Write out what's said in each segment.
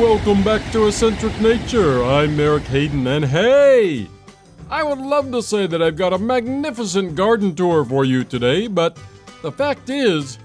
welcome back to Eccentric Nature. I'm Eric Hayden, and hey! I would love to say that I've got a magnificent garden tour for you today, but the fact is,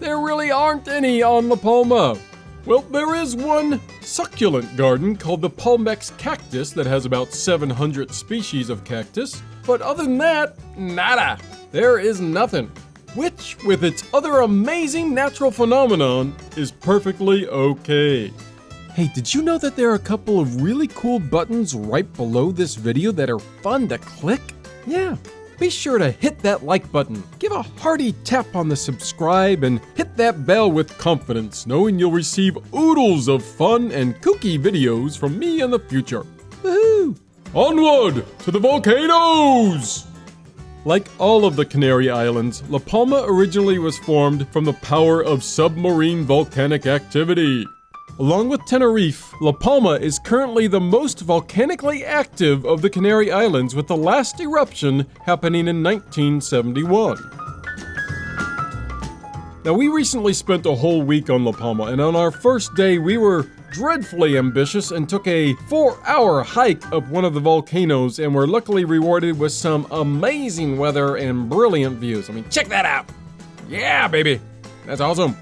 there really aren't any on La Palma. Well, there is one succulent garden called the Palmex cactus that has about 700 species of cactus, but other than that, nada. There is nothing. Which, with its other amazing natural phenomenon, is perfectly okay. Hey, did you know that there are a couple of really cool buttons right below this video that are fun to click? Yeah, be sure to hit that like button, give a hearty tap on the subscribe, and hit that bell with confidence, knowing you'll receive oodles of fun and kooky videos from me in the future. Woohoo! Onward to the volcanoes! Like all of the Canary Islands, La Palma originally was formed from the power of submarine volcanic activity. Along with Tenerife, La Palma is currently the most volcanically active of the Canary Islands with the last eruption happening in 1971. Now we recently spent a whole week on La Palma and on our first day we were dreadfully ambitious and took a four hour hike up one of the volcanoes and were luckily rewarded with some amazing weather and brilliant views. I mean, check that out! Yeah, baby! That's awesome!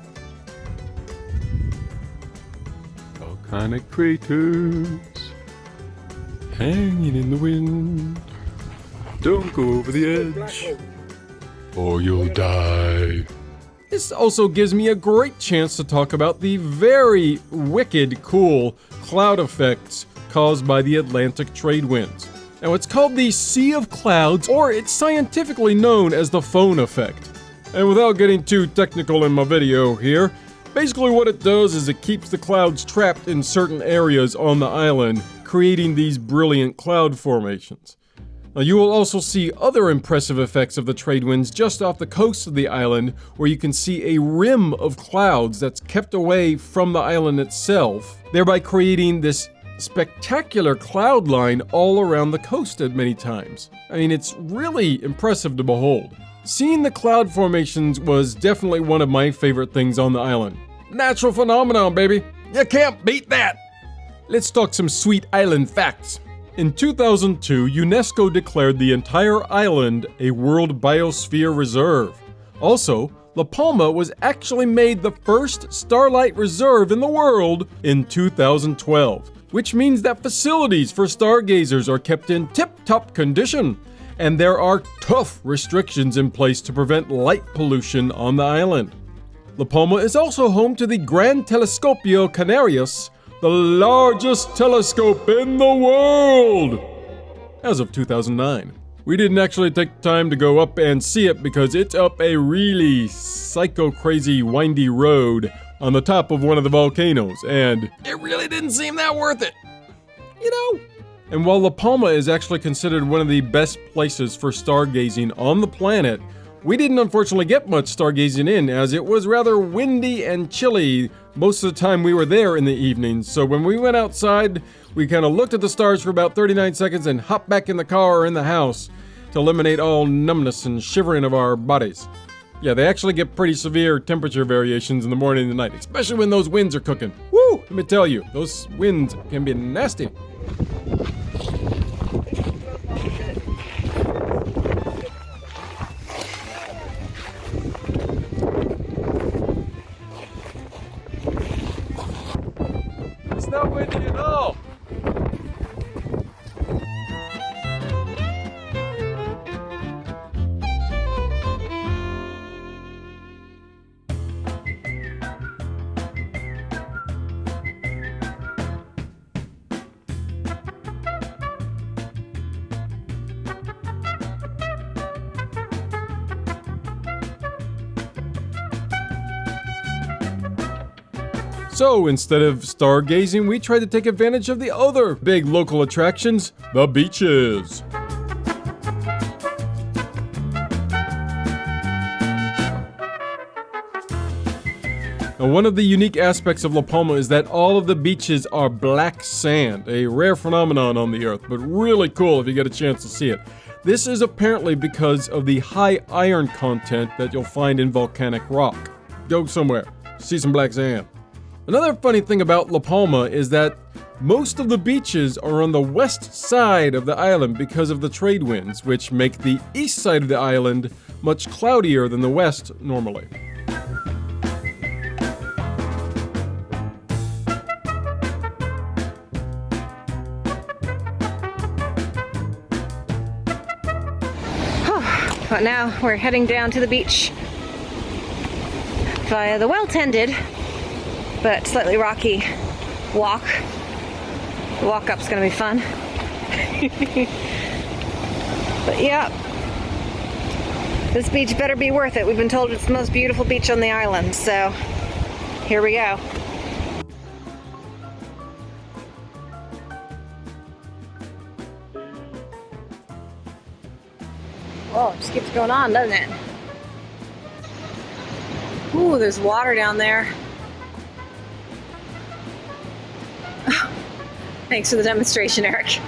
Volcanic craters hanging in the wind. Don't go over the edge, or you'll die. This also gives me a great chance to talk about the very wicked cool cloud effects caused by the Atlantic trade winds. Now it's called the Sea of Clouds, or it's scientifically known as the Foehn effect. And without getting too technical in my video here, basically what it does is it keeps the clouds trapped in certain areas on the island, creating these brilliant cloud formations. Now, you will also see other impressive effects of the trade winds just off the coast of the island, where you can see a rim of clouds that's kept away from the island itself, thereby creating this spectacular cloud line all around the coast at many times. I mean, it's really impressive to behold. Seeing the cloud formations was definitely one of my favorite things on the island. Natural phenomenon, baby. You can't beat that. Let's talk some sweet island facts. In 2002, UNESCO declared the entire island a World Biosphere Reserve. Also, La Palma was actually made the first starlight reserve in the world in 2012, which means that facilities for stargazers are kept in tip-top condition, and there are tough restrictions in place to prevent light pollution on the island. La Palma is also home to the Gran Telescopio Canarias, the largest telescope in the world! As of 2009. We didn't actually take time to go up and see it because it's up a really psycho crazy windy road on the top of one of the volcanoes, and it really didn't seem that worth it. You know? And while La Palma is actually considered one of the best places for stargazing on the planet, we didn't unfortunately get much stargazing in as it was rather windy and chilly most of the time we were there in the evenings. So when we went outside, we kind of looked at the stars for about 39 seconds and hopped back in the car or in the house to eliminate all numbness and shivering of our bodies. Yeah, they actually get pretty severe temperature variations in the morning and the night, especially when those winds are cooking. Woo! Let me tell you, those winds can be nasty. So instead of stargazing, we tried to take advantage of the other big local attractions, the beaches. Now, one of the unique aspects of La Palma is that all of the beaches are black sand, a rare phenomenon on the earth, but really cool if you get a chance to see it. This is apparently because of the high iron content that you'll find in volcanic rock. Go somewhere, see some black sand. Another funny thing about La Palma is that most of the beaches are on the west side of the island because of the trade winds, which make the east side of the island much cloudier than the west normally. But now we're heading down to the beach via the well-tended but slightly rocky walk. The walk up's gonna be fun. but yeah, this beach better be worth it. We've been told it's the most beautiful beach on the island, so here we go. Oh, it just keeps going on, doesn't it? Ooh, there's water down there. Thanks for the demonstration, Eric.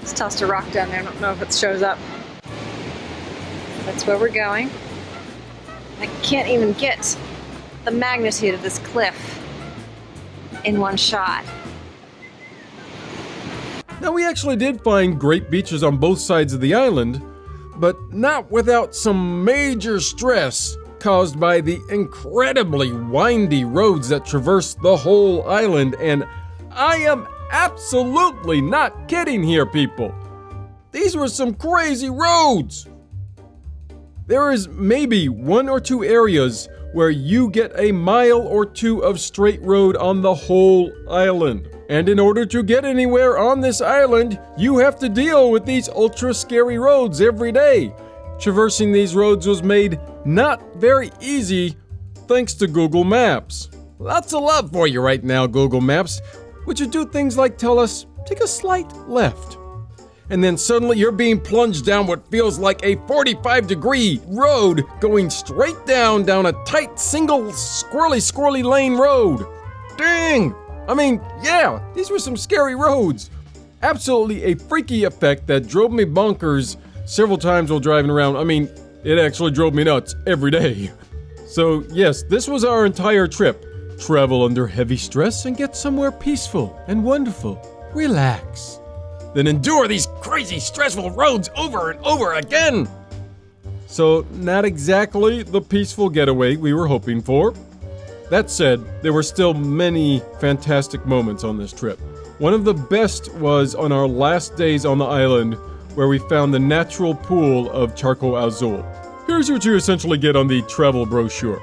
Just tossed a rock down there. I don't know if it shows up. That's where we're going. I can't even get the magnitude of this cliff in one shot. Now, we actually did find great beaches on both sides of the island, but not without some major stress caused by the incredibly windy roads that traverse the whole island, and I am absolutely not kidding here, people. These were some crazy roads. There is maybe one or two areas where you get a mile or two of straight road on the whole island. And in order to get anywhere on this island, you have to deal with these ultra scary roads every day. Traversing these roads was made not very easy thanks to Google Maps. Lots of love for you right now, Google Maps. Would you do things like tell us, take a slight left? And then suddenly you're being plunged down what feels like a 45 degree road going straight down down a tight single squirrely squirrely lane road. Dang! I mean, yeah, these were some scary roads. Absolutely a freaky effect that drove me bonkers several times while driving around. I mean, it actually drove me nuts every day. So, yes, this was our entire trip. Travel under heavy stress and get somewhere peaceful and wonderful. Relax. Then endure these crazy, stressful roads over and over again. So, not exactly the peaceful getaway we were hoping for. That said, there were still many fantastic moments on this trip. One of the best was on our last days on the island, where we found the natural pool of Charco Azul. Here's what you essentially get on the travel brochure.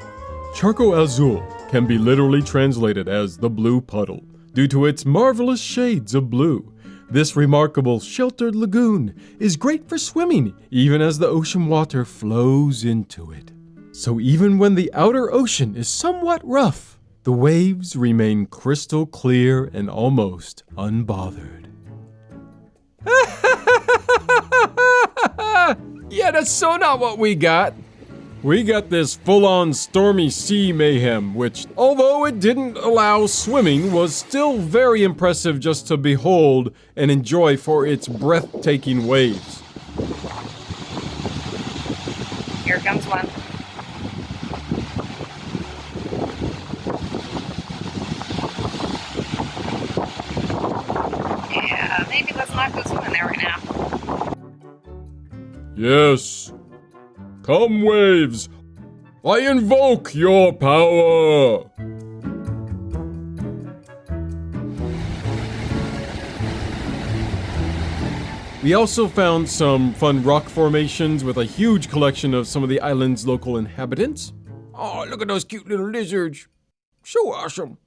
Charco Azul can be literally translated as the blue puddle, due to its marvelous shades of blue. This remarkable sheltered lagoon is great for swimming, even as the ocean water flows into it. So even when the outer ocean is somewhat rough, the waves remain crystal clear and almost unbothered. yeah, that's so not what we got. We got this full-on stormy sea mayhem, which, although it didn't allow swimming, was still very impressive just to behold and enjoy for its breathtaking waves. Here comes one. Yeah, maybe let's not go swimming there right now. Yes. Come, waves. I invoke your power. We also found some fun rock formations with a huge collection of some of the island's local inhabitants. Oh, look at those cute little lizards. So awesome.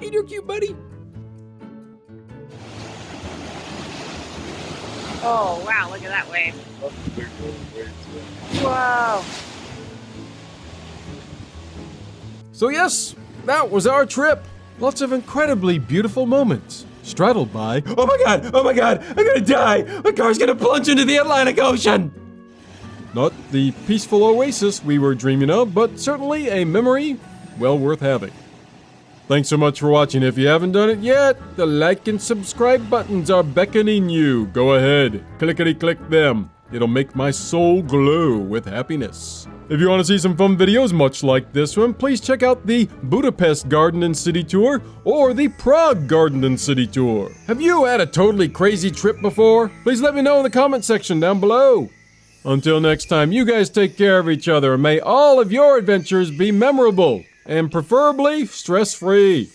Hey there, cute buddy. Oh, wow, look at that wave. Whoa. So, yes, that was our trip. Lots of incredibly beautiful moments. Straddled by, oh my god, oh my god, I'm gonna die! My car's gonna plunge into the Atlantic Ocean! Not the peaceful oasis we were dreaming of, but certainly a memory well worth having. Thanks so much for watching. If you haven't done it yet, the like and subscribe buttons are beckoning you. Go ahead, clickety click them. It'll make my soul glow with happiness. If you want to see some fun videos much like this one, please check out the Budapest Garden and City Tour or the Prague Garden and City Tour. Have you had a totally crazy trip before? Please let me know in the comment section down below. Until next time, you guys take care of each other and may all of your adventures be memorable and preferably stress free.